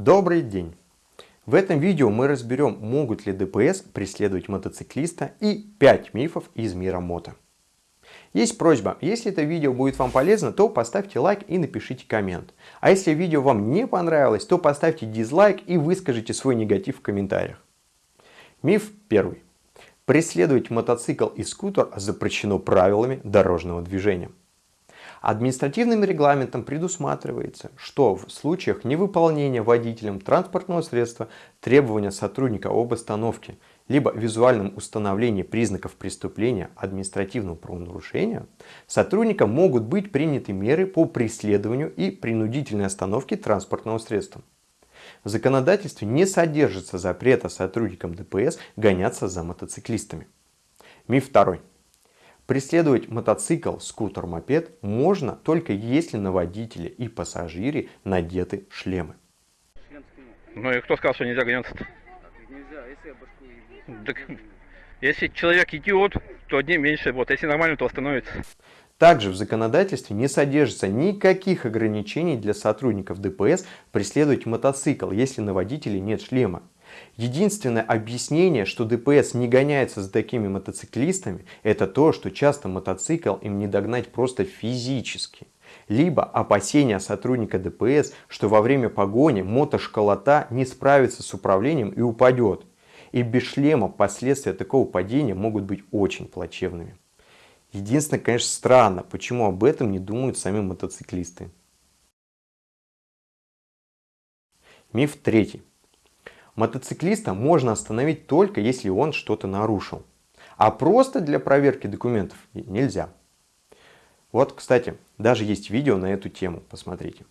Добрый день! В этом видео мы разберем, могут ли ДПС преследовать мотоциклиста и 5 мифов из мира мото. Есть просьба, если это видео будет вам полезно, то поставьте лайк и напишите коммент. А если видео вам не понравилось, то поставьте дизлайк и выскажите свой негатив в комментариях. Миф первый. Преследовать мотоцикл и скутер запрещено правилами дорожного движения. Административным регламентом предусматривается, что в случаях невыполнения водителем транспортного средства требования сотрудника об остановке либо визуальном установлении признаков преступления административного правонарушения, сотрудникам могут быть приняты меры по преследованию и принудительной остановке транспортного средства. В законодательстве не содержится запрета сотрудникам ДПС гоняться за мотоциклистами. Миф второй. Преследовать мотоцикл, скутер, мопед можно только если на водителе и пассажире надеты шлемы. Ну и кто сказал, что нельзя гоняться-то? Нельзя, если я башку ебу. Так, если человек идиот, то одним меньше, вот, если нормально, то остановится. Также в законодательстве не содержится никаких ограничений для сотрудников ДПС преследовать мотоцикл, если на водителе нет шлема. Единственное объяснение, что ДПС не гоняется за такими мотоциклистами, это то, что часто мотоцикл им не догнать просто физически. Либо опасения сотрудника ДПС, что во время погони мотошколота не справится с управлением и упадет. И без шлема последствия такого падения могут быть очень плачевными. Единственное, конечно, странно, почему об этом не думают сами мотоциклисты. Миф третий. Мотоциклиста можно остановить только если он что-то нарушил. А просто для проверки документов нельзя. Вот, кстати, даже есть видео на эту тему, посмотрите.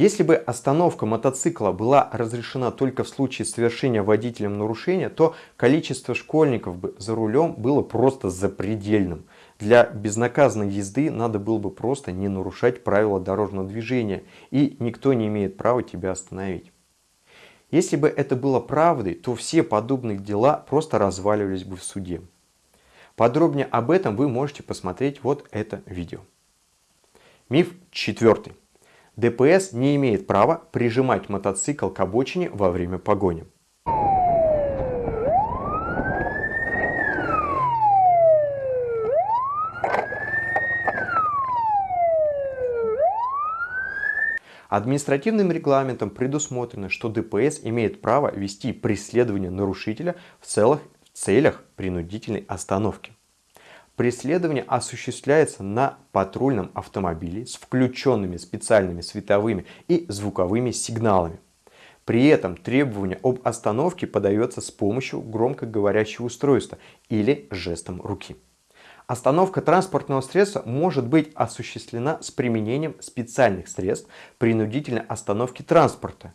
Если бы остановка мотоцикла была разрешена только в случае совершения водителем нарушения, то количество школьников бы за рулем было просто запредельным. Для безнаказанной езды надо было бы просто не нарушать правила дорожного движения, и никто не имеет права тебя остановить. Если бы это было правдой, то все подобные дела просто разваливались бы в суде. Подробнее об этом вы можете посмотреть вот это видео. Миф четвертый. ДПС не имеет права прижимать мотоцикл к обочине во время погони. Административным регламентом предусмотрено, что ДПС имеет право вести преследование нарушителя в целых целях принудительной остановки. Преследование осуществляется на патрульном автомобиле с включенными специальными световыми и звуковыми сигналами. При этом требование об остановке подается с помощью громкоговорящего устройства или жестом руки. Остановка транспортного средства может быть осуществлена с применением специальных средств принудительной остановки транспорта.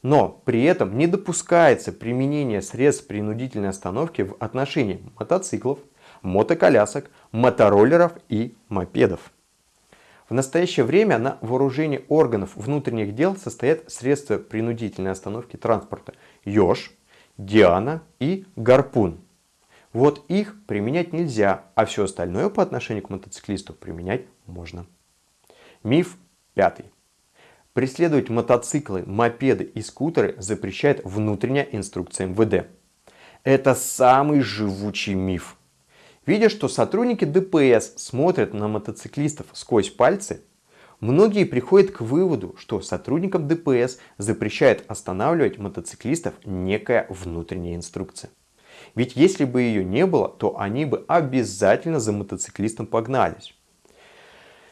Но при этом не допускается применение средств принудительной остановки в отношении мотоциклов, мотоколясок, мотороллеров и мопедов. В настоящее время на вооружении органов внутренних дел состоят средства принудительной остановки транспорта ЕЖ, Диана и Гарпун. Вот их применять нельзя, а все остальное по отношению к мотоциклисту применять можно. Миф пятый. Преследовать мотоциклы, мопеды и скутеры запрещает внутренняя инструкция МВД. Это самый живучий миф. Видя, что сотрудники ДПС смотрят на мотоциклистов сквозь пальцы, многие приходят к выводу, что сотрудникам ДПС запрещает останавливать мотоциклистов некая внутренняя инструкция. Ведь если бы ее не было, то они бы обязательно за мотоциклистом погнались.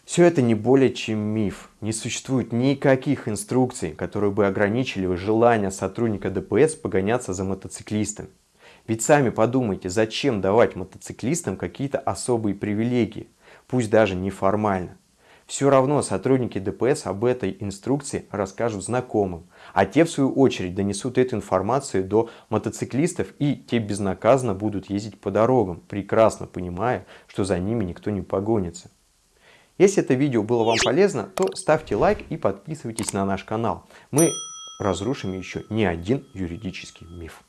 Все это не более чем миф. Не существует никаких инструкций, которые бы ограничили желание сотрудника ДПС погоняться за мотоциклистом. Ведь сами подумайте, зачем давать мотоциклистам какие-то особые привилегии, пусть даже неформально. Все равно сотрудники ДПС об этой инструкции расскажут знакомым, а те в свою очередь донесут эту информацию до мотоциклистов и те безнаказанно будут ездить по дорогам, прекрасно понимая, что за ними никто не погонится. Если это видео было вам полезно, то ставьте лайк и подписывайтесь на наш канал. Мы разрушим еще не один юридический миф.